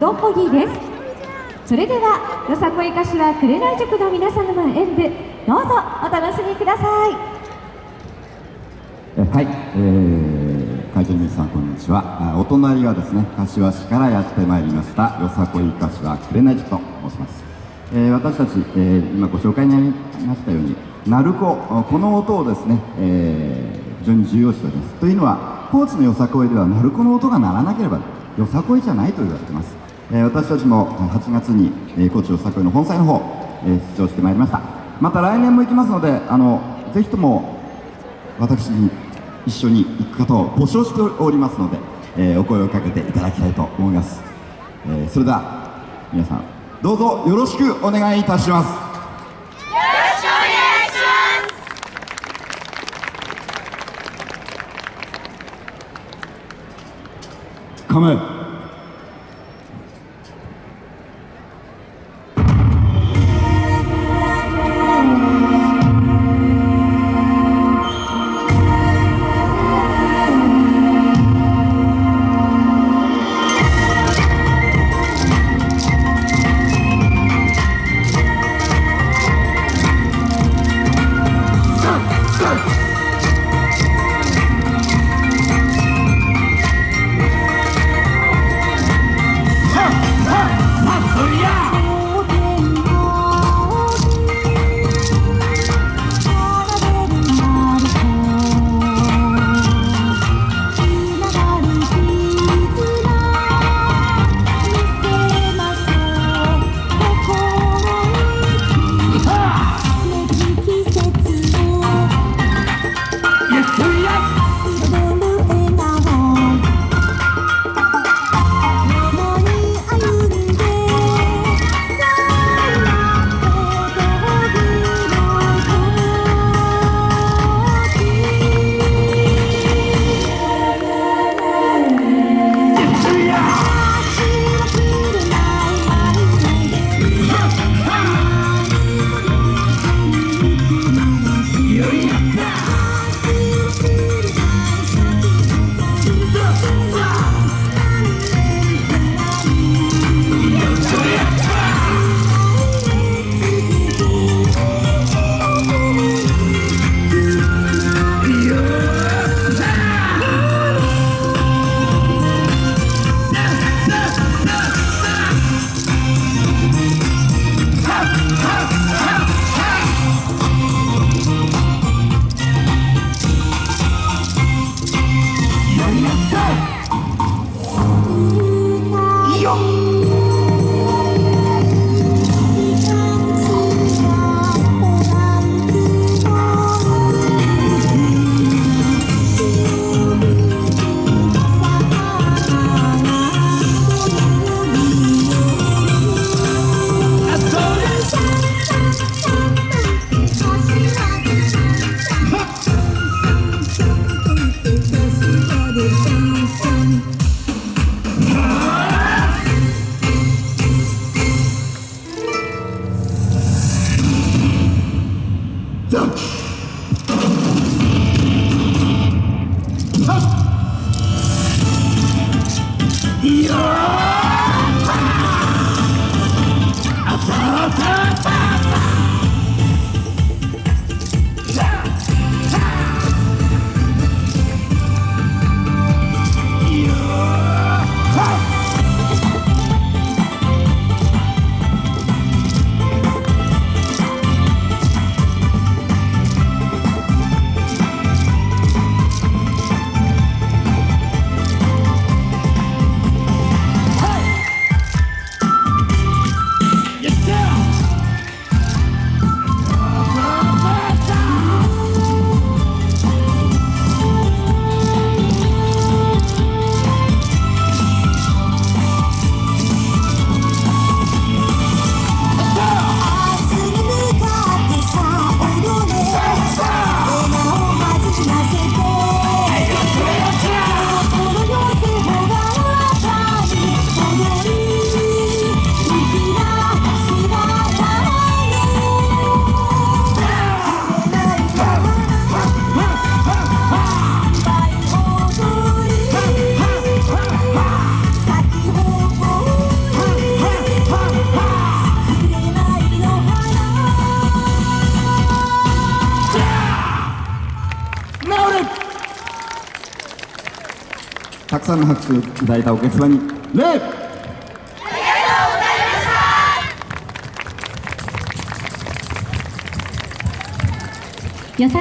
ドンポギーです。それではよさこい柏紅塾の皆様の演舞どうぞお楽しみください。はい、えー、会場の皆さんこんにちは。お隣はですね柏市からやってまいりましたよさこい柏紅塾と申します、えー、私たち、えー、今ご紹介になりましたように鳴子この音をですね、えー、非常に重要視しております。というのは高知のよさこいでは鳴子の音が鳴らなければよさこいじゃないと言われてます。え私たちも8月に、え高知よさこいの本祭の方、え出場してまいりました。また来年も行きますのであのぜひとも私に一緒に行く方を募集しておりますので、えお声をかけていただきたいと思います、えそれでは皆さんどうぞよろしくお願いいたします。よろ The たくさんの拍手をいただいたお客様に礼！